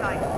light.